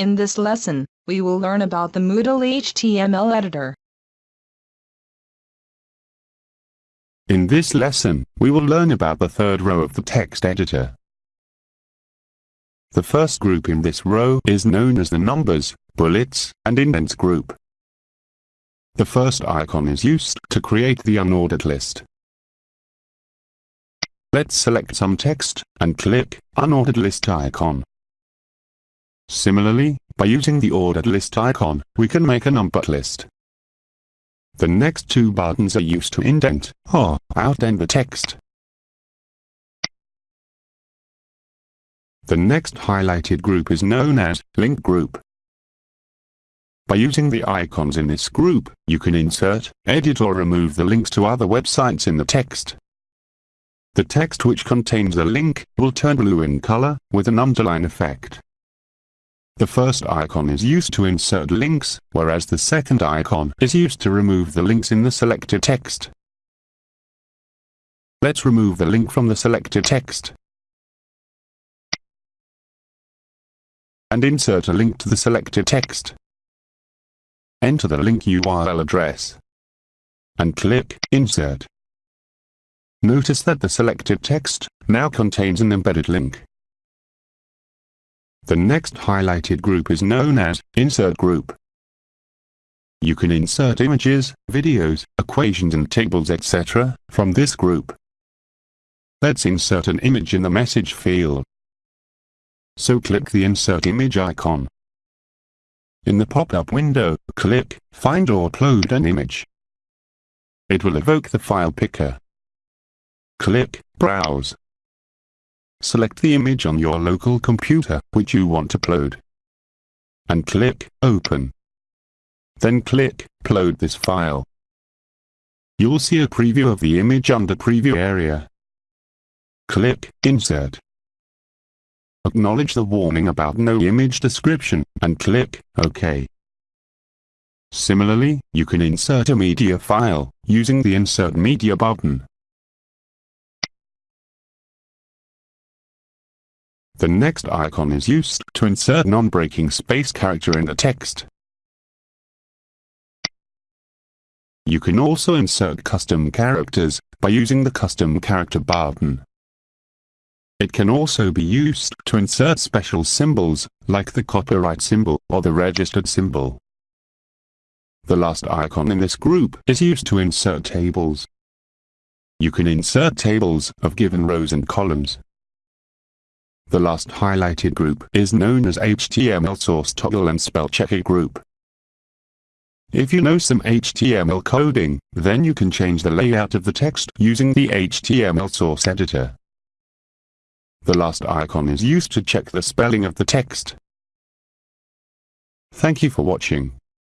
In this lesson, we will learn about the Moodle HTML editor. In this lesson, we will learn about the third row of the text editor. The first group in this row is known as the numbers, bullets, and indents group. The first icon is used to create the unordered list. Let's select some text, and click Unordered List icon. Similarly, by using the ordered list icon, we can make a numbered list. The next two buttons are used to indent, or outdent the text. The next highlighted group is known as Link Group. By using the icons in this group, you can insert, edit or remove the links to other websites in the text. The text which contains a link will turn blue in color, with an underline effect. The first icon is used to insert links, whereas the second icon is used to remove the links in the selected text. Let's remove the link from the selected text. And insert a link to the selected text. Enter the link URL address. And click Insert. Notice that the selected text now contains an embedded link. The next highlighted group is known as Insert Group. You can insert images, videos, equations and tables etc. from this group. Let's insert an image in the message field. So click the Insert Image icon. In the pop-up window, click Find or Upload an image. It will evoke the file picker. Click Browse. Select the image on your local computer, which you want to upload. And click Open. Then click Upload this file. You'll see a preview of the image under Preview area. Click Insert. Acknowledge the warning about no image description, and click OK. Similarly, you can insert a media file, using the Insert Media button. The next icon is used to insert non-breaking space character in the text. You can also insert custom characters by using the custom character button. It can also be used to insert special symbols, like the copyright symbol or the registered symbol. The last icon in this group is used to insert tables. You can insert tables of given rows and columns. The last highlighted group is known as HTML source toggle and spell checker group. If you know some HTML coding, then you can change the layout of the text using the HTML source editor. The last icon is used to check the spelling of the text. Thank you for watching.